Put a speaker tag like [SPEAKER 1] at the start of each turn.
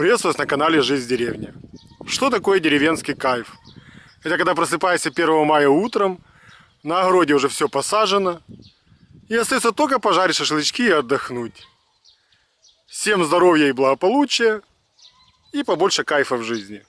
[SPEAKER 1] Приветствую вас на канале Жизнь в деревне. Что такое деревенский кайф? Это когда просыпаешься 1 мая утром, на огороде уже все посажено, и остается только пожарить шашлычки и отдохнуть. Всем здоровья и благополучия, и побольше кайфа в жизни.